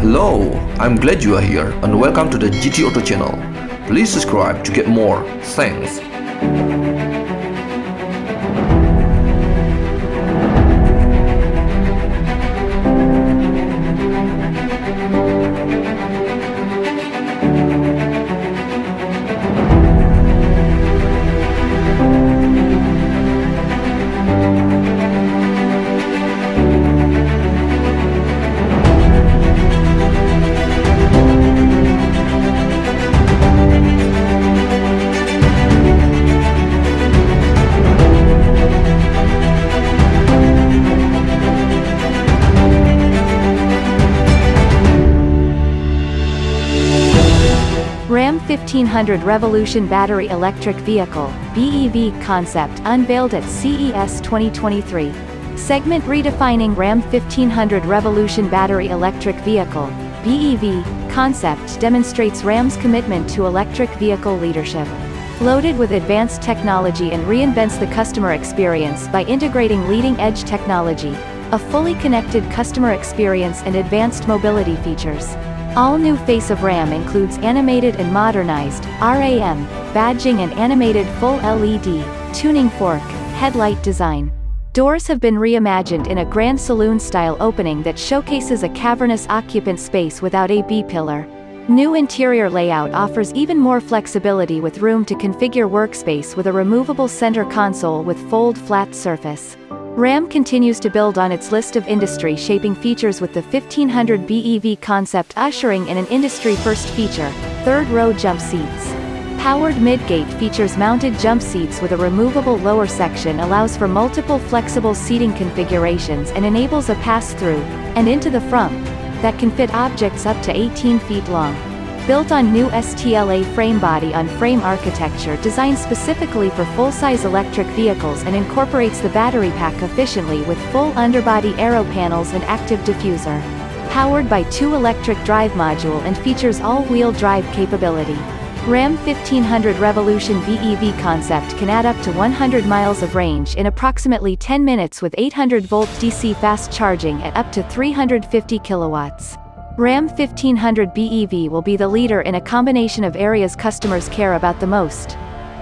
Hello, I'm glad you are here and welcome to the GT Auto channel. Please subscribe to get more. Thanks. 1500 Revolution Battery Electric Vehicle BEV concept unveiled at CES 2023. Segment redefining Ram 1500 Revolution Battery Electric Vehicle BEV concept demonstrates Ram's commitment to electric vehicle leadership. Loaded with advanced technology and reinvents the customer experience by integrating leading-edge technology, a fully connected customer experience and advanced mobility features. All new face of RAM includes animated and modernized RAM badging and animated full LED tuning fork headlight design. Doors have been reimagined in a grand saloon-style opening that showcases a cavernous occupant space without a B-pillar. New interior layout offers even more flexibility with room to configure workspace with a removable center console with fold flat surface. Ram continues to build on its list of industry-shaping features with the 1500 BEV concept ushering in an industry-first feature, third-row jump seats. Powered midgate features mounted jump seats with a removable lower section allows for multiple flexible seating configurations and enables a pass-through, and into the front, that can fit objects up to 18 feet long. Built on new STLA frame body on frame architecture designed specifically for full-size electric vehicles and incorporates the battery pack efficiently with full underbody aero panels and active diffuser. Powered by two electric drive module and features all-wheel drive capability. Ram 1500 Revolution BEV concept can add up to 100 miles of range in approximately 10 minutes with 800 volt DC fast charging at up to 350 kilowatts. Ram 1500 BEV will be the leader in a combination of areas customers care about the most.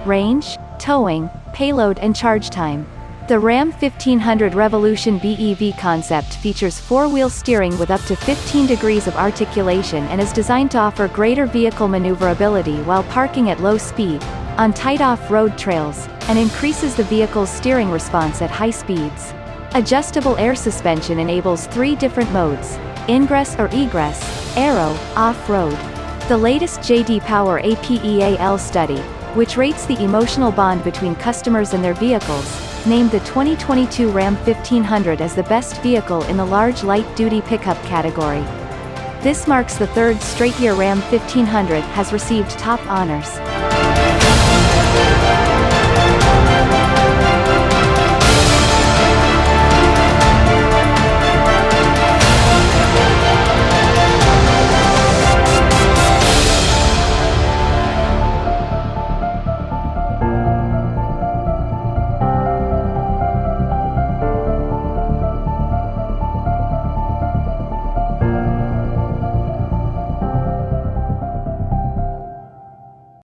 Range, towing, payload and charge time. The Ram 1500 Revolution BEV concept features four-wheel steering with up to 15 degrees of articulation and is designed to offer greater vehicle maneuverability while parking at low speed, on tight off-road trails, and increases the vehicle's steering response at high speeds. Adjustable air suspension enables three different modes, ingress or egress, aero, off-road. The latest JD Power APEAL study, which rates the emotional bond between customers and their vehicles, named the 2022 Ram 1500 as the best vehicle in the large light-duty pickup category. This marks the third straight year Ram 1500 has received top honors.